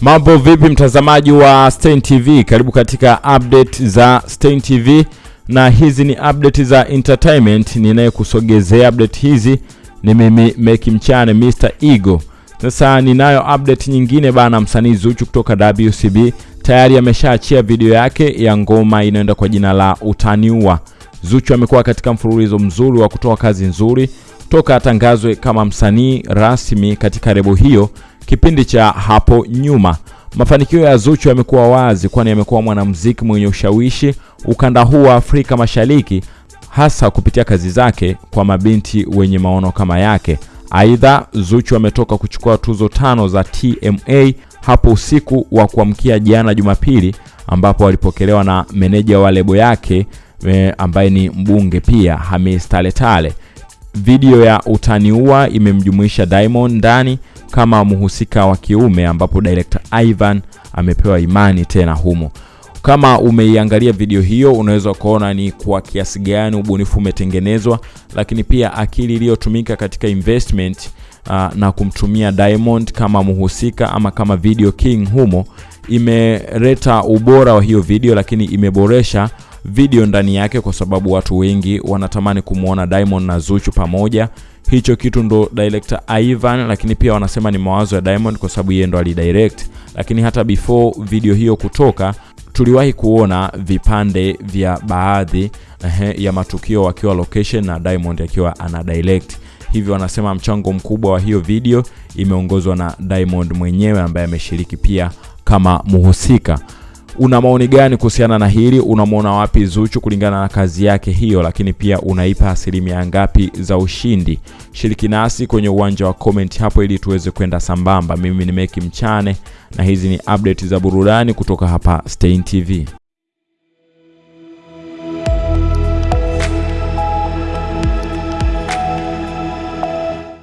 Mambo vipi mtazamaji wa Stein TV? Karibu katika update za Stein TV na hizi ni update za entertainment. Ninayekusogezea update hizi ni mimi Meki Mchane Mr Ego. Sasa ninayo update nyingine bana, msanii Zuchu kutoka WCB tayari ameshaachia video yake ya ngoma inayoenda kwa jina la Utaniua. Zuchu amekuwa katika mfululizo mzuri wa kutoa kazi nzuri toka atangazwe kama msanii rasmi katika rebo hiyo kipindi cha hapo nyuma. Mafanikio ya Zuchu yamekuwa wazi, kwani amekuwa mwanamuziki mwenye ushawishi ukanda huu wa Afrika Mashariki, hasa kupitia kazi zake kwa mabinti wenye maono kama yake. Aidha, Zuchu ametoka kuchukua tuzo tano za TMA hapo usiku wa kuamkia jana Jumapili, ambapo alipokelewa na meneja wa lebo yake e, ambaye ni mbunge pia Hamis Taletale. Video ya Utaniua imemjumuisha Diamond ndani kama mhusika wa kiume ambapo director Ivan amepewa imani tena humo. Kama umeiangalia video hiyo, unaweza kuona ni kwa kiasi gani ubunifu umetengenezwa, lakini pia akili iliyotumika katika investment uh, na kumtumia Diamond kama mhusika ama kama video king humo imeleta ubora wa hiyo video, lakini imeboresha video ndani yake, kwa sababu watu wengi wanatamani kumwona Diamond na Zuchu pamoja. Hicho kitu ndo director Ivan, lakini pia wanasema ni mawazo ya Diamond kwa sababu yeye ndo alidirect. Lakini hata before video hiyo kutoka, tuliwahi kuona vipande vya baadhi ehe, ya matukio wakiwa location na Diamond akiwa ana direct. Hivyo wanasema mchango mkubwa wa hiyo video imeongozwa na Diamond mwenyewe ambaye ameshiriki pia kama mhusika. Una maoni gani kuhusiana na hili? Unamwona wapi Zuchu kulingana na kazi yake hiyo, lakini pia unaipa asilimia ngapi za ushindi? Shiriki nasi kwenye uwanja wa comment hapo ili tuweze kwenda sambamba. Mimi ni Meki Mchane na hizi ni update za burudani kutoka hapa Stein TV.